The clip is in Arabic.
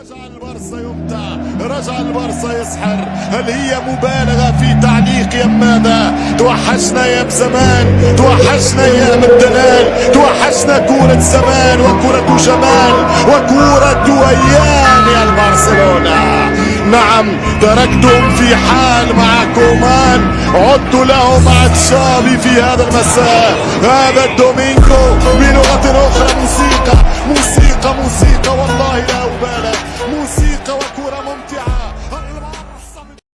رجع البرصة يمتع رجع البرصة يسحر. هل هي مبالغة في تعليق يا ماذا؟ توحشنا يا بزمان توحشنا يا مدلال توحشنا كورة زمان وكورة جمال وكورة أيام يا البرسلونة. نعم تركتهم في حال مع كومان عدت لهم عطشابي في هذا المساء. هذا الدومينكو بلغة أخرى موسيقى موسيقى موسيقى والله classificam a cura